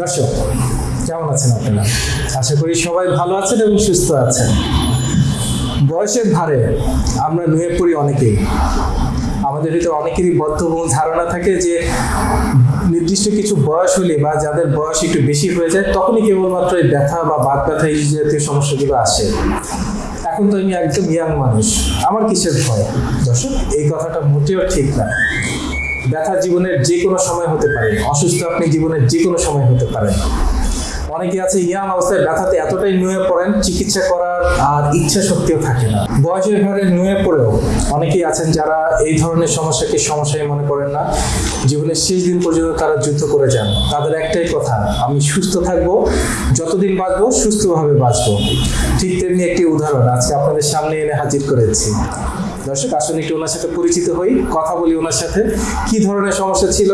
দর্শক, কেমন আছেন আপনারা? আশা করি সবাই ভালো আছেন এবং সুস্থ আছেন। বয়সের ভারে আমরা নুয়ে পড়ি অনেকেই। আমাদের ভিতরে অনেকেরই বদ্ধমূল ধারণা থাকে যে, নির্দিষ্ট কিছু বয়স হলে বা যাদের বয়স একটু বেশি হয়ে যায়, তখনই কেবলমাত্র এই ব্যথা বা বাত ব্যথা এই জাতীয় সমস্যাগুলো আসে। এখন তো আমি একদম ইয়াং মানুষ। আমার কিসের ভয়? দর্শক, এই কথাটা মোটেও ঠিক না। ব্যথা জীবনের যে কোনো সময় হতে পারে, অসুস্থ আপনি জীবনের যে কোনো সময় হতে পারেন। অনেকে আছে ইয়াং অবস্থায় ব্যথাতে এতটাই নুয়ে পড়েন, চিকিৎসা করার আর ইচ্ছা শক্তিও থাকে না। বয়সের ঘরে নুয়ে পড়েও অনেকেই আছেন যারা এই ধরনের সমস্যাকে সমস্যায় মনে করেন না। জীবনের শেষ দিন পর্যন্ত তারা যুদ্ধ করে যান। তাদের একটাই কথা, আমি সুস্থ থাকব, যতদিন বাঁচবো সুস্থভাবে বাঁচবো। ঠিক তেমনি একটি উদাহরণ, আজকে আপনাদের সামনে এনে হাজির করেছি। দর্শক আসলে একটু ওনার সাথে পরিচিত হই, কথা বলি ওনার সাথে। কি ধরনের সমস্যা ছিল?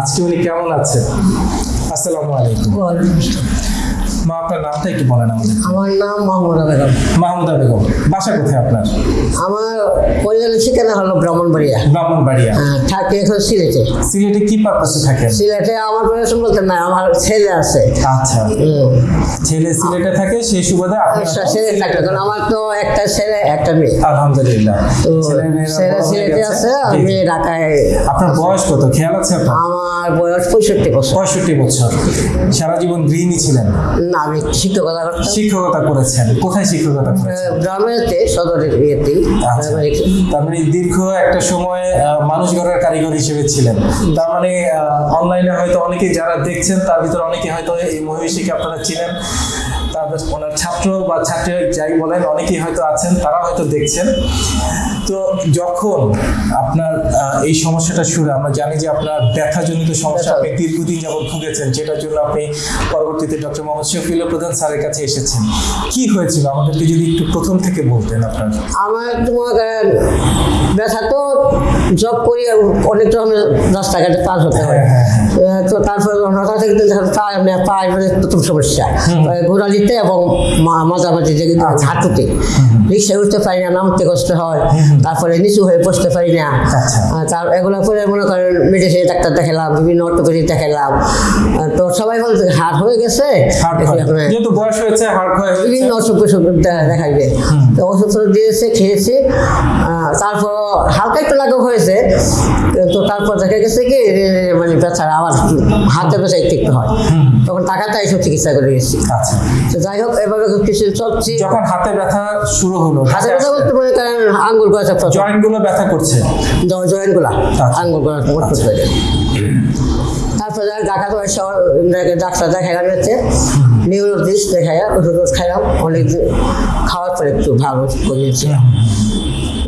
আজকে উনি কেমন আছেন? আসসালামু আলাইকুম। মা আপনার নামটা একটু বলেন আমাদের। আমার নাম মাহমুদা বেগম। মাহমুদা বেগম বাসা কোথায় আপনার? আমার পরিবারের ঠিকানা হলো ব্রাহ্মণবাড়িয়া। ব্রাহ্মণবাড়িয়া। হ্যাঁ, থাকি এখন সিলেটে। সিলেটে কি পারপাসে থাকেন? সিলেটে আমার পরিবার বলতে না আমার ছেলে আছে। আচ্ছা। ছেলে সিলেটে থাকে সেই সুবাদে আপনি একটা ছেলে থাকে কারণ আমার তো একটা ছেলে একটা মেয়ে। আলহামদুলিল্লাহ। তো ছেলে সিলেটে আছে। মেয়ে ঢাকায় আপনার বয়স কত? খেয়াল আছে আপনার? আমার বয়স পঁয়ষট্টি বছর। পঁয়ষট্টি বছর। সারা জীবন গৃহিণী ছিলেন? না আমি শিক্ষকতা শিক্ষকতা করেছেন। কোথায় শিক্ষকতা করেছেন? গ্রামেতে সদরের ইয়েতেই আচ্ছা। তার মানে দীর্ঘ একটা সময় মানুষ গড়ার কারিগর হিসেবে ছিলেন। তার মানে অনলাইনে হয়তো অনেকে যারা দেখছেন তার ভিতরে অনেকে হয়তো এই মহিষীকে আপনারা ছিলেন তারপর ওনার ছাত্র বা ছাত্রী যাই বলেন অনেকেই হয়তো আছেন তারা হয়তো দেখছেন। তো যখন আপনার এই সমস্যাটা শুরু আমরা জানি যে আপনার ব্যথাজনিত সমস্যা আপনি দীর্ঘদিন যাবত ভুগেছেন যেটার জন্য আপনি পরবর্তীতে ডক্টর মোহাম্মদ শফিউল প্রধান স্যারের কাছে এসেছেন। কি হয়েছিল? আমাদেরকে যদি একটু প্রথম থেকে বলতেন আপনার। আমার তোমার ব্যথা তো জব করি অনেক রকমের রাস্তাঘাটে পার হতে হয়। হ্যাঁ, হ্যাঁ, আহ, তো তারপরে হঠাৎ একদিন পায়ে মানে পায়ে মানে প্রথম সমস্যা। ঘোরালিতে এবং মাঝামাঝি আচ্ছা। হাঁটুতে। রিক্সায় উঠতে পারি না নামতে কষ্ট হয়। তারপরে নিচু হয়ে বসতে পারি না। আচ্ছা। তার এগুলো করে মনে করেন মেডিসিন ডাক্তার দেখালাম বিভিন্ন অর্থোপেডিক দেখালাম। তো সবাই বলছে হাট হয়ে গেছে। যেহেতু বয়স হয়েছে বিভিন্ন অসুখ বিসুখ দে- দেখাইবে তো ওষুধ দিয়েছে খেয়েছি। আহ, তারপর হালকা একটু লাঘব হয়েছে তো তারপর দেখা গেছে কি মানে ব্যথা আবার হাতে ব্যথা একটু একটু হয় তখন টাকাটা এইসব চিকিৎসা করে গেছি আচ্ছা। তো যাই হোক এভাবে কিছু চলছি। যখন হাতে ব্যথা শুরু হলো হাতে ব্যথা বলতে মনে করেন আঙ্গুল করেছে জয়েন্টগুলো ব্যথা করছে? জয়েন্টগুলা আচ্ছা। আঙ্গুল করেছে তারপরে ঢাকা তো ডাক্তার দেখাইলাম হচ্ছে নিউরোলজিস্ট দেখাই ওষুধ খাইলাম। অনেক খাওয়ার পরে একটু ভালো করিয়েছি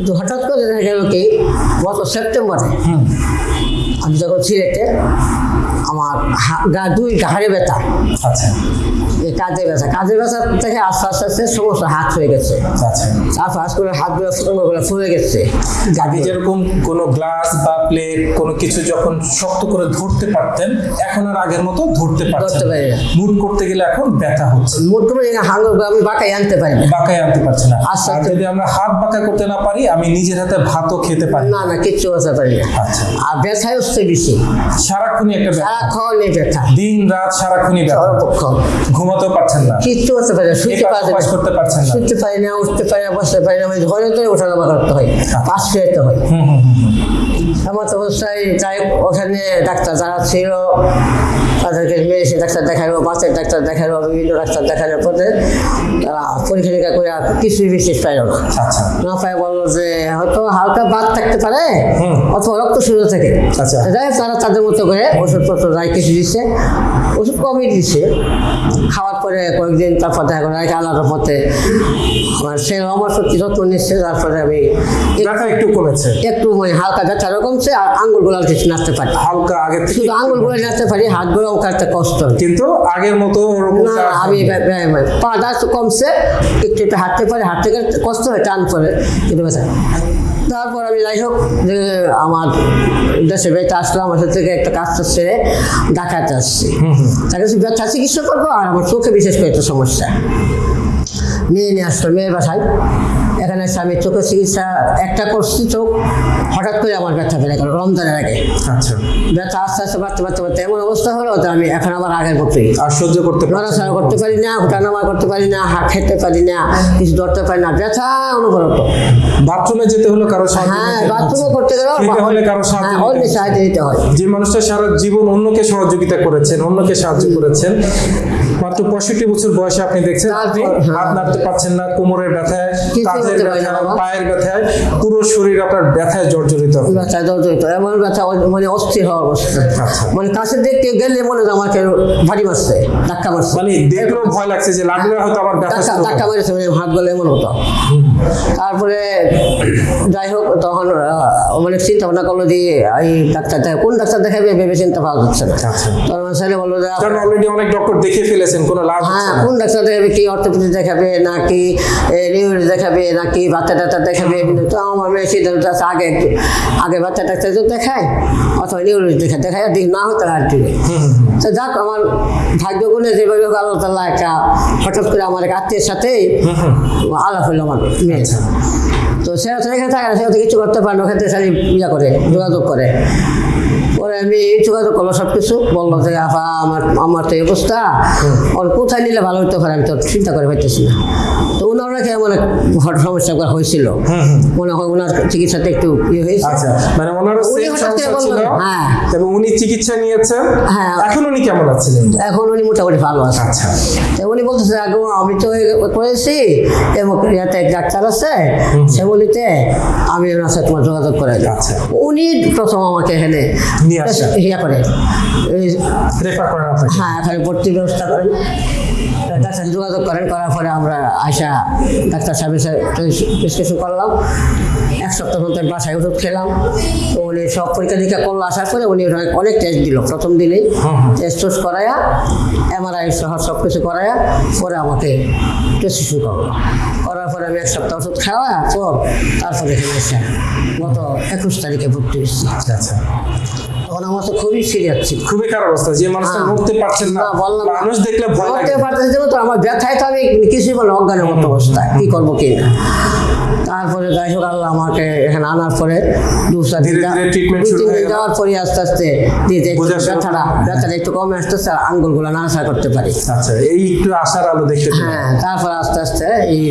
কিন্তু হঠাৎ করে দেখা গেল কি গত সেপ্টেম্বরে আমি যখন সিলেটে আমার গা দুই ঘাড়ে ব্যথা। আচ্ছা। কাজে ব্যথা কাজে ব্যথা থেকে আস্তে আস্তে আস্তে সমস্ত হাত হয়ে গেছে। আচ্ছা। তারপর আস্তে করে হাতগুলো ফুলে গেছে। আগে যেরকম কোনো গ্লাস বা প্লেট কোনো কিছু যখন শক্ত করে ধরতে পারতেন এখন আর আগের মতো ধরতে পারছেন মুট করতে গেলে এখন ব্যথা হচ্ছে। মোট করে হাঙ্গুর আমি বাঁকাই আনতে পারি না। বাঁকায় আনতে পারছে না। আর আস্তে- যদি আমরা হাত বাঁকা করতে না পারি আমি নিজের হাতে ভাতও খেতে পারি না। না কিচ্ছু করতে পারি না। আচ্ছা। আর ব্যথায় হচ্ছে বেশি। সারাক্ষণই একটা ব্যথা। সারাক্ষণ ব্যথা। দিন রাত সারাক্ষণই ব্যথা। সর্বপক্ষণ পারছেন না কিচ্ছু করতে পারি না শুইতে পারি ওপাশ করতে পারছেন না। শুইতে পারি না উঠতে পারি না বসতে পারি না আমি তো ওঠা নামা করতে হয় পাশ খেতে হয় আমার তো। অবস্থায় যাই ওখানে ডাক্তার যারা ছিল তাদেরকে মেডিসিন ডাক্তার দেখাল বাচ্চার ডাক্তার দেখাল বিভিন্ন ডাক্তার দেখানোর পরে তারা পরীক্ষা নিরীক্ষা করে আর কিছুই বিশেষ পাইল না। আচ্ছা। না পাই বলল যে হয়তো হালকা বাদ থাকতে পারে অথবা রক্ত শুরু থেকে। আচ্ছা। যাই তারা তাদের মতো করে ওষুধপত্র যাই কিছু দিচ্ছে ওষুধ কমই দিচ্ছে। খাওয়ার পরে কয়েকদিন তারপর দেখা গেলো এক আলাদা পথে আমার সে আমার সত্যি যত্ন নিচ্ছে তারপরে আমি এক- একটু কমেছে? একটু মানে হালকা ব্যথাটা কমছে আর আঙ্গুলগুলো আর কিছু নাড়তে পারি হালকা আগে শুধু আঙ্গুলগুলো নাচতে পারি হাত হাতগুলো কাটতে কষ্ট কিন্তু আগের মতো না আমি পাটা কমছে একটু একটু হাঁটতে পারি হাঁটতে গেলে কষ্ট হয় টান পরে কিন্তু তারপর আমি যাই হোক যে আমার দেশে বেড়াতে আসলাম আমার থেকে একটা কাজটা সেরে ঢাকাতে আসছি। তার কাছে ব্যথা চিকিৎসা করব? আর আমার চোখে বিশেষ করে একটা সমস্যা। মেয়ে নিয়ে আসলো মেয়ের বাসায়। এখানে আমি চোখের চিকিৎসা একটা করছি চোখ হঠাৎ করে আমার ব্যথা ফেলে গেল রমজানের আগে। আচ্ছা। ব্যথা আস্তে আস্তে বাড়তে বাড়তে বাড়তে এমন অবস্থা হলো তো আমি এখন আবার আগের মতোই আর সহ্য করতে নড়াচড়া করতে পারি না উঠানামা করতে পারি না হাত খেতে পারি না কিছু ধরতে পারি না ব্যথা অনুভূত। বাথরুমে যেতে হলো কারও সাহায্য হ্যাঁ নিতে হচ্ছে। করতে খেতে হলে কারও সাহায্য হ্যাঁ নিতে অন্য সাহায্য দিতে হয়। যে মানুষটা সারা জীবন অন্যকে সহযোগিতা করেছেন অন্যকে সাহায্য করেছেন মাত্র পঁয়ষট্টি বছর বয়সে আপনি দেখছেন আপনি। হাত নাড়তে পারছেন না কোমরের ব্যথায় কাঁধের ব্যথায় পায়ের ব্যথায় পুরো শরীর আপনার ব্যথায় জর্জরিত জর্জরিত এমন ব্যথা মানে অস্থির হওয়ার অবস্থা। আচ্ছা। মানে কাছে দেখতে গেলে মনে হয় আমাকে ভারী মারছে ধাক্কা মারছে। মানে দেখলেও ভয় লাগছে যে লাগলে হয়তো আমার ব্যথা ধাক্কা মেরেছে মানে হাত গলে এমন হতো। তারপরে যাই হোক তখন অনেক চিন্তা ভাবনা করল যে এই ডাক্তার দেখা কোন ডাক্তার দেখাবে ভেবে চিন্তা পাওয়া যাচ্ছে না। আচ্ছা। তখন ছেলে বলল যে অলরেডি অনেক ডক্টর দেখে ফেলেছেন কোনো লাভ হ্যাঁ হচ্ছে না। কোন ডাক্তার দেখাবে কি অর্থোপেডিক দেখাবে নাকি নিউরো দেখাবে নাকি বাচ্চা ডাক্তার দেখাবে? তো আমার মেয়ে সিদ্ধান্ত আছে আগে আগে বাচ্চা ডাক্তার তো দেখায় অথবা নিউরো দেখা দেখায় আর দেখি না হতো আর দিবে তো যাক আমার ভাগ্য গুণে যেভাবে হোক আল্লাহ তাল্লাহ একটা হঠাৎ করে আমার এক আত্মীয়ের সাথে আলাপ হলো আমার মেয়ে তো সে এখানে থাকে না সে কিছু করতে পারে না ওখান থেকে খালি ইয়া করে যোগাযোগ করে। পরে আমি যোগাযোগ করল সব কিছু বলল যে আমার আমার তো এই অবস্থা। ওর কোথায় নিলে ভালো হতে পারে আমি তো চিন্তা করে পাইতেছি না। তো ওনার নাকি সমস্যা হয়েছিল। মনে হয় ওনার চিকিৎসাতে একটু ইয়ে হয়েছে। আচ্ছা মানে হ্যাঁ। এবং উনি চিকিৎসা নিয়েছেন। হ্যাঁ। এখন উনি কেমন আছেন? এখন উনি মোটামুটি ভালো আছে। আচ্ছা। তো উনি বলতেছে আগে আমি তো এই করেছি এবং ইয়াতে ডাক্তার আছে সে বলিতে আমি ওনার সাথে তোমার যোগাযোগ করে। আচ্ছা। উনি প্রথম আমাকে এখানে নিয়ে। ইয়া করে। রেফার করেন আপনাকে হ্যাঁ এখানে ভর্তির ব্যবস্থা করেন। ডাক্তার সাথে যোগাযোগ করেন করার পরে আমরা আয়সা ডাক্তার সাহেবের প্রেসক্রিপশন করলাম। এক সপ্তাহ বাসায় ওষুধ খেলাম। তো উনি সব পরীক্ষা নিরীক্ষা করল আসার পরে উনি অনেক টেস্ট দিল প্রথম দিনেই। টেস্ট টেস্ট করায়া এমআরআই সহ সব কিছু করায়া পরে আমাকে প্রেসক্রিপশন করল। করার পরে আমি এক সপ্তাহ ওষুধ খাওয়া পর তারপরে এখানে গত একুশ তারিখে ভর্তি হয়েছি। আচ্ছা। তখন আমার তো খুবই সিরিয়াস ছিল। খুবই খারাপ অবস্থা যে মানুষটা হ্যাঁ। নড়তে পারছেন না না, বললাম মানুষ দেখলে ভয় লাগে। নড়তে পারতেছি তো আমার ব্যথায় তো আমি কিছুই বলে অজ্ঞানের মতো অবস্থা কি করব কি না। তারপরে যাই হোক আল্লাহ আমাকে এখানে আনার পরে দু চার দিন। যাওয়ার পরে আস্তে আস্তে ব্যথাটা একটু কমে আসতেছে আঙ্গুলগুলো নাড়াচাড়া করতে পারি। আচ্ছা এই একটু আশার আলো দেখতে হ্যাঁ তারপর আস্তে আস্তে এই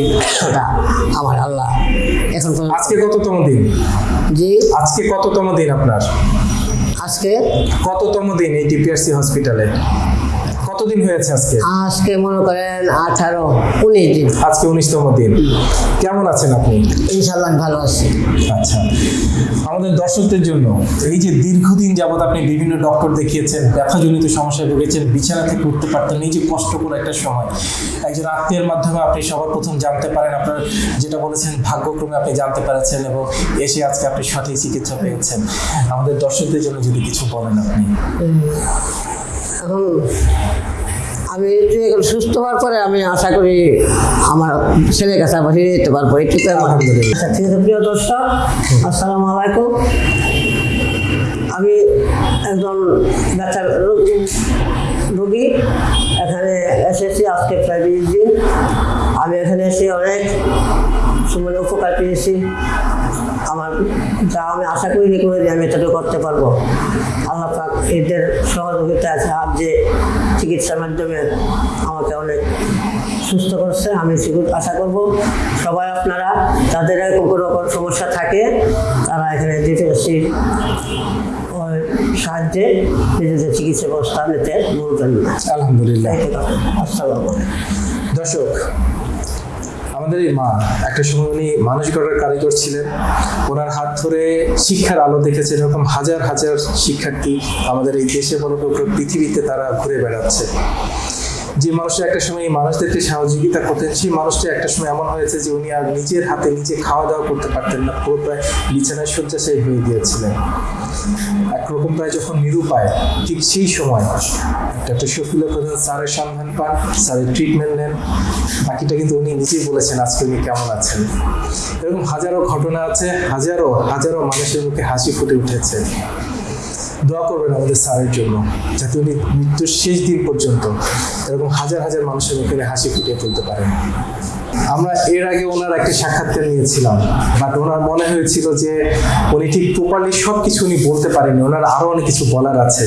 আমার আল্লাহ এখন আজকে কততম দিন? জি। আজকে কততম দিন আপনার? আজকে কততম দিন এই টিপিআরসি হসপিটালে কতদিন হয়েছে আজকে? আজকে মনে করেন আঠারো উনিশ দিন। আজকে উনিশতম দিন। কেমন আছেন আপনি? ইনশাল্লাহ ভালো আছি। আচ্ছা। আমাদের দর্শকদের জন্য এই যে দীর্ঘদিন যাবৎ আপনি বিভিন্ন ডক্টর দেখিয়েছেন ব্যথাজনিত সমস্যায় ভুগেছেন বিছানা থেকে উঠতে পারতেন এই যে কষ্টকর একটা সময়। একজন আত্মীয়ের মাধ্যমে আপনি সবার প্রথম জানতে পারেন আপনার যেটা বলেছেন ভাগ্যক্রমে আপনি জানতে পেরেছেন এবং এসে আজকে আপনি সঠিক চিকিৎসা পেয়েছেন। আমাদের দর্শকদের জন্য যদি কিছু বলেন আপনি। এখন আমি এখন সুস্থ হওয়ার পরে আমি আশা করি আমার ছেলের কাছে আবার ফিরে যেতে পারব। এটুকু আমার। আচ্ছা ঠিক আছে, প্রিয় দর্শক, আসসালামু আলাইকুম। আমি একজন ব্যথার রোগী, এখানে এসেছি, আজকে প্রায় বিশ দিন। আমি এখানে এসে অনেক সময় উপকার পেয়েছি। আমার যা আমি আশা করিনি করে যে আমি এতটুকু করতে পারব। আল্লাহ পাক এদের সহযোগিতা আছে। আর যে চিকিৎসার মাধ্যমে আমাকে অনেক সুস্থ করছে আমি সেগুলো আশা করব। সবাই আপনারা যাদের এরকম কোনো রকম সমস্যা থাকে তারা এখানে ডিটেলসি সাহায্যে নিজেদের চিকিৎসা ব্যবস্থা নিতে না আলহামদুলিল্লাহ। আসসালামু দর্শক আমাদের এই মা। একটা সময় উনি মানুষ গড়ার কারিগর ছিলেন। ওনার হাত ধরে শিক্ষার আলো দেখেছে, এরকম হাজার হাজার শিক্ষার্থী আমাদের এই দেশে বড় পৃথিবীতে তারা ঘুরে বেড়াচ্ছে। যে মানুষটা একটা সময় মানুষদেরকে সহযোগিতা করতেন, সেই মানুষটা একটা সময় এমন হয়েছে যে উনি আর নিজের হাতে নিজে খাওয়া দাওয়া করতে পারতেন না, পুরো প্রায় বিছানায় শয্যাশায়ী হয়ে গিয়েছিলেন। একরকম প্রায় যখন নিরুপায়, ঠিক সেই সময় ডক্টর শফিউল্লাহ প্রধান স্যারের সন্ধান পান, স্যারের ট্রিটমেন্ট নেন, বাকিটা কিন্তু উনি নিজেই বলেছেন, আজকে উনি কেমন আছেন? এরকম হাজারো ঘটনা আছে, হাজারো হাজারো মানুষের মুখে হাসি ফুটে উঠেছে। দোয়া করবেন আমাদের স্যারের জন্য, যাতে উনি মৃত্যুর শেষ দিন পর্যন্ত এরকম হাজার হাজার মানুষের মুখে হাসি ফুটিয়ে তুলতে পারেন। আমরা এর আগে ওনার একটা সাক্ষাৎকার নিয়েছিলাম বাট ওনার মনে হয়েছিল যে উনি ঠিক প্রপারলি সব কিছু উনি বলতে পারেনি ওনার আরও অনেক কিছু বলার আছে।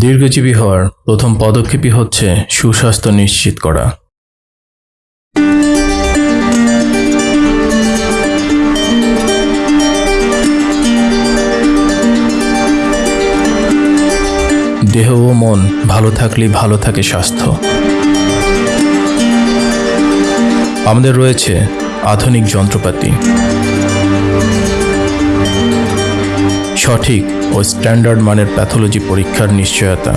দীর্ঘজীবী হওয়ার প্রথম পদক্ষেপই হচ্ছে সুস্বাস্থ্য নিশ্চিত করা। দেহ ও মন ভালো থাকলে ভালো থাকে স্বাস্থ্য। আমাদের রয়েছে আধুনিক যন্ত্রপাতি। সঠিক ও স্ট্যান্ডার্ড মানের প্যাথোলজি পরীক্ষার নিশ্চয়তা।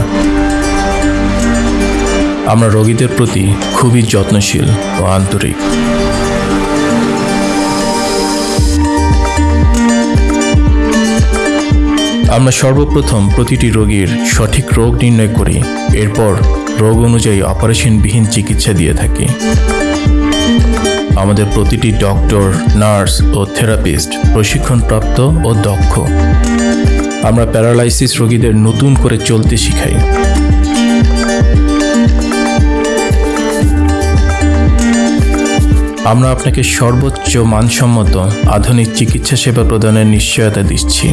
আমরা রোগীদের প্রতি খুবই যত্নশীল ও আন্তরিক। আমরা সর্বপ্রথম প্রতিটি রোগীর সঠিক রোগ নির্ণয় করি, এরপর রোগ অনুযায়ী অপারেশনবিহীন চিকিৎসা দিয়ে থাকি। আমাদের প্রতিটি ডক্টর, নার্স ও থেরাপিস্ট প্রশিক্ষণপ্রাপ্ত ও দক্ষ। আমরা প্যারালাইসিস রোগীদের নতুন করে চলতে শিখাই। আমরা আপনাকে সর্বোচ্চ মানসম্মত আধুনিক চিকিৎসা সেবা প্রদানের নিশ্চয়তা দিচ্ছি।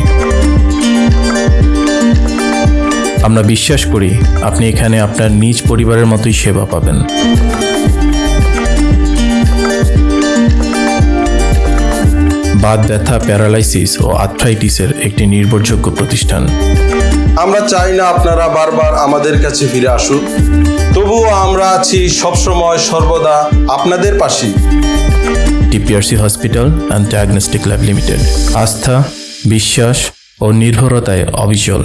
আমরা বিশ্বাস করি আপনি এখানে আপনার নিজ পরিবারের মতোই সেবা পাবেন। বাত ব্যথা প্যারালাইসিস ও আর্থ্রাইটিসের একটি নির্ভরযোগ্য প্রতিষ্ঠান। আমরা চাই না আপনারা বারবার আমাদের কাছে ফিরে আসুন তবুও আমরা আছি সবসময় সর্বদা আপনাদের পাশে TPRC hospital and diagnostic lab limited. আস্থা বিশ্বাস ও নির্ভরতায় অবিচল।